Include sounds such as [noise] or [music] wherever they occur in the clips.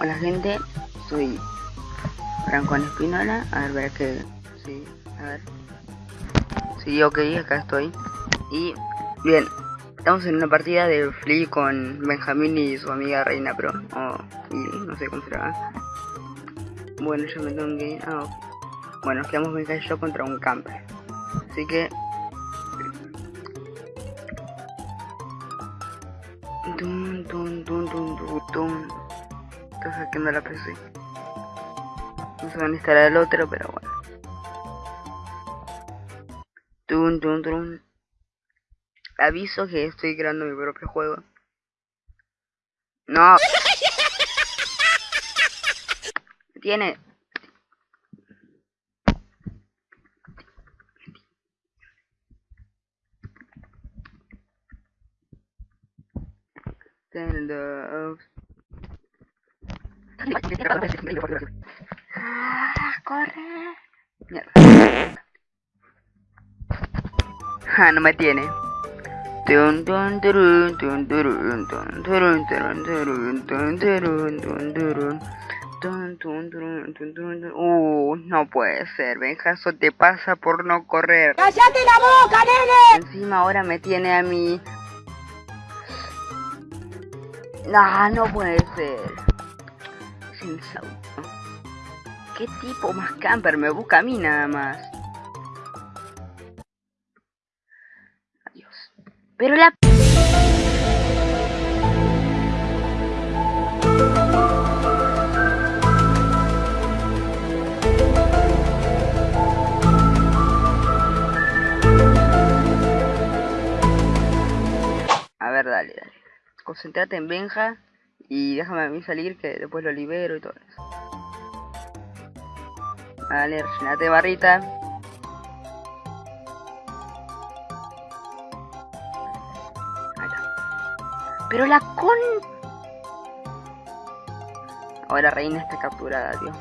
Hola gente, soy Franco Espinola, a ver, ver que... Sí, a ver. Sí, ok, acá estoy. Y, bien, estamos en una partida de Flea con Benjamín y su amiga Reina Pro. O, y no sé cómo será. Bueno, yo me tengo que... Ah, Bueno, quedamos Benja y yo contra un camper. Así que... Estoy hackeando la PC. No se van a instalar el otro, pero bueno. Dun, dun, dun. Aviso que estoy creando mi propio juego. No. [laughs] Tiene. Up. Ah, corre. Mierda. Ah, no me tiene. Uh, no puede ser, Benja, eso te pasa por no correr. ¡Cállate la boca, nene! Encima ahora me tiene a mí. No, no puede ser. ¿Qué tipo más camper me busca a mí nada más? Adiós. Pero la... A ver, dale, dale. Concentrate en Benja y déjame a mí salir que después lo libero y todo eso. Dale, rellenate barrita. Pero la con... Ahora Reina está capturada, tío.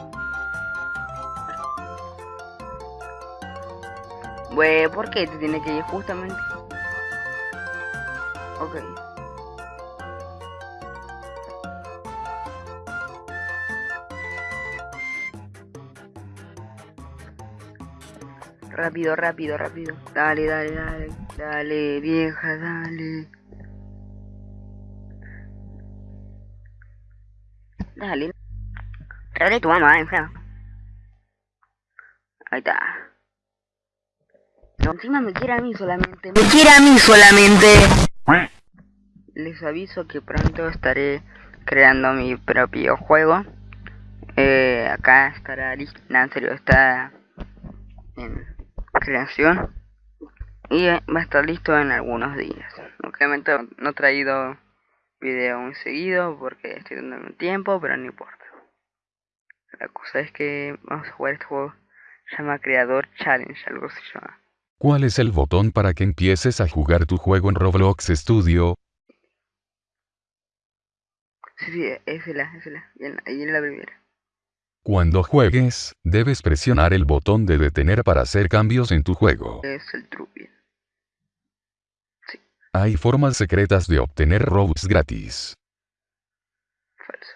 Güey, ¿por qué te tiene que ir justamente? Ok. Rápido, rápido, rápido. Dale, dale, dale. Dale, vieja, dale. Dale. Dale tu mamá, enferma. Ahí está. No, encima me quiere a mí solamente. Me quiere a mí solamente. Les aviso que pronto estaré creando mi propio juego. Eh, acá estará listo. No, en serio, está en creación. Y va a estar listo en algunos días. Obviamente no he traído video muy seguido porque estoy dando un tiempo, pero no importa. La cosa es que vamos a jugar este juego. Se llama Creador Challenge, algo se llama. ¿Cuál es el botón para que empieces a jugar tu juego en Roblox Studio? Sí, sí, es la, es la. En la primera. Cuando juegues, debes presionar el botón de detener para hacer cambios en tu juego. Es el trupi. Hay formas secretas de obtener Robux gratis. Falso.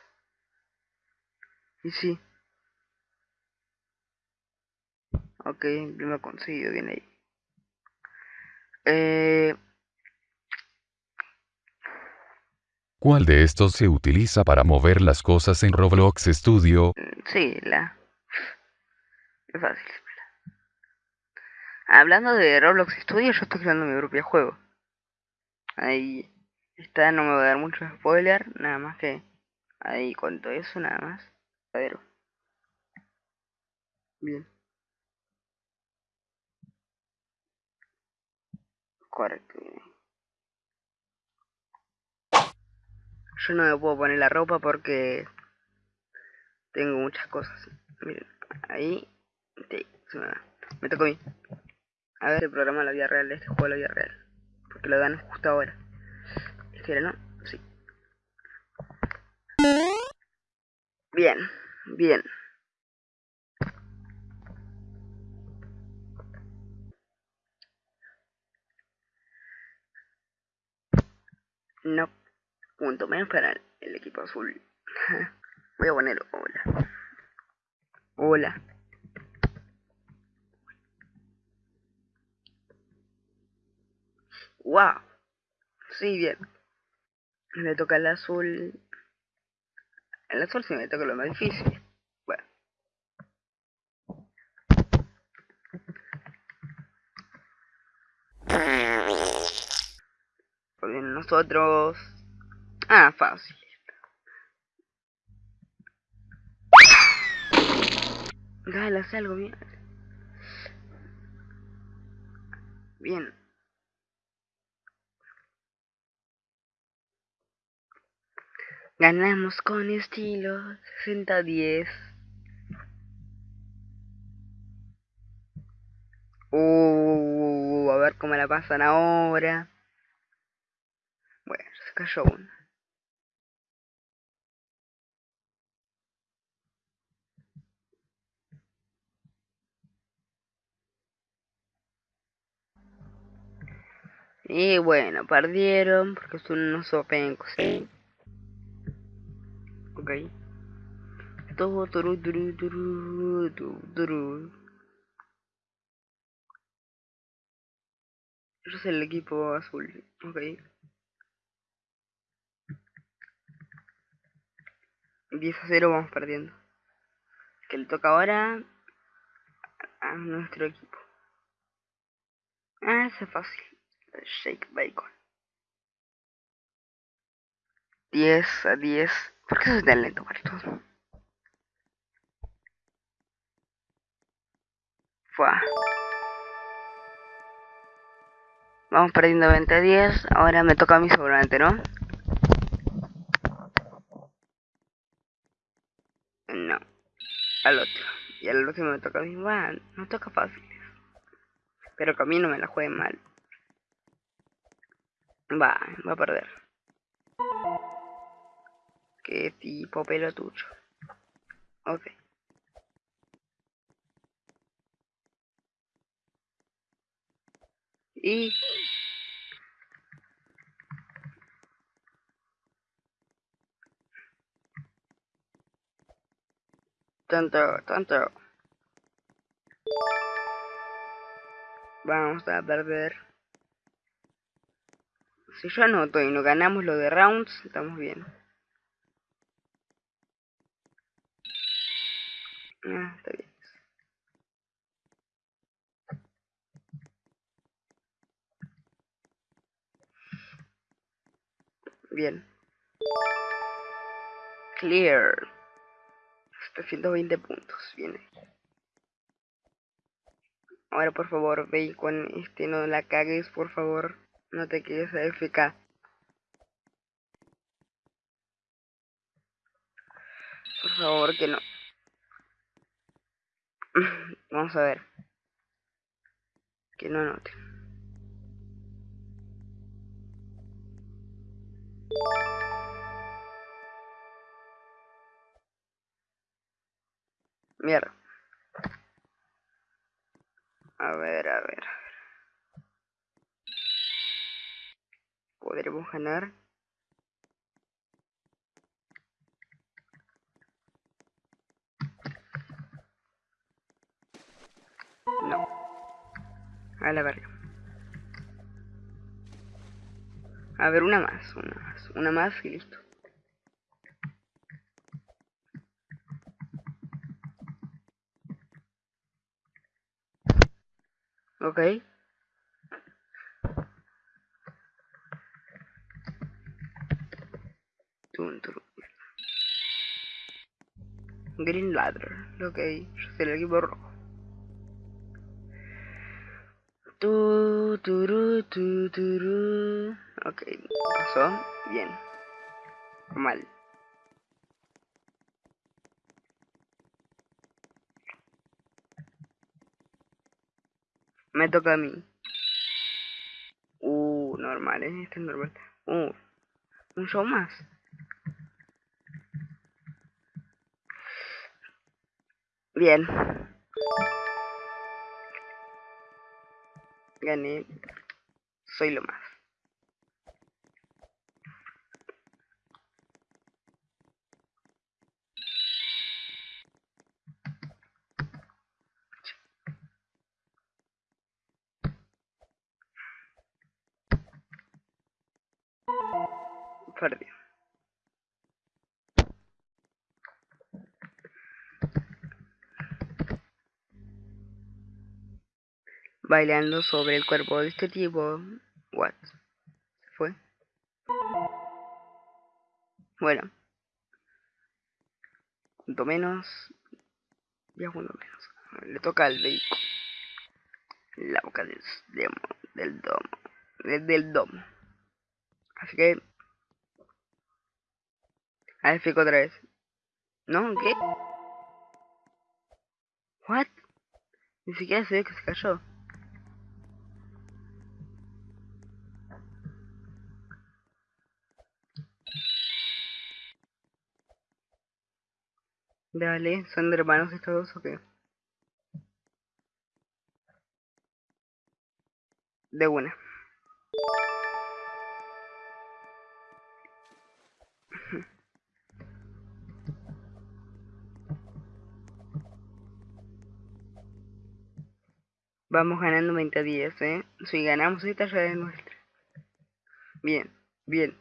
Y sí. Ok, lo he conseguido, bien ahí. Eh, ¿Cuál de estos se utiliza para mover las cosas en Roblox Studio? sí, la... Es fácil. Hablando de Roblox Studio, yo estoy creando mi propio juego. Ahí está, no me voy a dar mucho spoiler, nada más que ahí cuento eso, nada más. A. Bien. Correcto. Yo no me puedo poner la ropa porque tengo muchas cosas. Miren, ahí sí, se me, va. me tocó a mí. A ver el programa de la vida real de este juego de la vida real. Porque lo dan justo ahora. Este era, ¿no? Sí. Bien, bien. No. Punto menos para el equipo azul. [laughs] Voy a poner hola. Hola. Wow. Sí, bien. Me toca el azul. El azul sí me toca lo más difícil. Bueno. Pues bien, nosotros... Ah, fácil. Dale, algo bien. Bien. Ganamos con estilo 60-10. Uh, a ver cómo la pasan ahora. Bueno, se cayó uno. Y bueno, perdieron porque son unos opencos, ¿sí? Ok. Todo turu, turu, turu, turu. Yo soy el equipo azul, ok. 10 a 0 vamos perdiendo. Que le toca ahora a nuestro equipo. Ah, eso es fácil. Shake Bacon. 10 a 10. ¿Por qué soy tan lento para todo? Fua. Vamos perdiendo 20 a 10. Ahora me toca a mí seguramente, ¿no? No. Al otro. Y al último me toca a mí. Va, no toca fáciles. Pero que a mí no me la juegue mal. Va, va a perder. Qué tipo pelo tuyo. Ok. Y... Tanto, tanto. Vamos a perder. Si yo anoto y no ganamos lo de rounds, estamos bien. Ah, está bien. Bien. Clear. 720 puntos. Bien. Ahora por favor, ve con este no la cagues, por favor. No te quedes AFK. Por favor, que no. [laughs] Vamos a ver. Que no note. Mierda. A ver, a ver. ¿Podremos ganar? No. A la verga. A ver, una más, una más, una más y listo. Ok. Green Ladder. Ok, yo soy el equipo rojo. Tu, turu, tu, turu. Ok, pasó. Bien. Mal. Me toca a mí. Uh, normal, ¿eh? Este es normal. Uh, un show más. Bien. Gané. Soy lo más. Perdido. Bailando sobre el cuerpo de este tipo. What? ¿Se fue? Bueno. Junto menos. Ya junto menos. Le toca al vehículo. La boca del, del domo. Del, del domo. Así que... A ver, otra vez. ¿No? ¿Qué? ¿What? Ni siquiera se ve que se cayó. Dale, ¿son de hermanos estos dos o qué? De una. Vamos ganando 20 a 10, ¿eh? Si ganamos esta ya es nuestra. Bien, bien.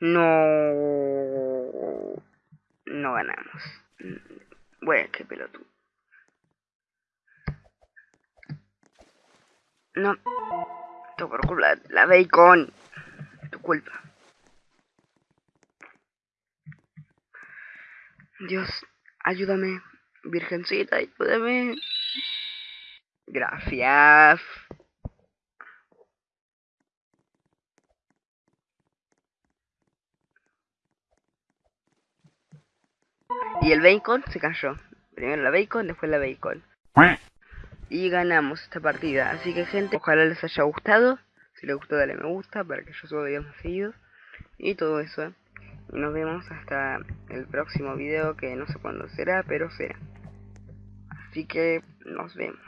No... Ganamos. Bueno, qué pelotudo. No. Tu por culpa. La bacon. Tu culpa. Dios, ayúdame. Virgencita, ayúdame. Gracias. Y el bacon se cayó. Primero la bacon, después la bacon. Y ganamos esta partida. Así que gente, ojalá les haya gustado. Si les gustó dale me gusta para que yo suba videos más seguidos. Y todo eso. Y nos vemos hasta el próximo video que no sé cuándo será, pero será. Así que nos vemos.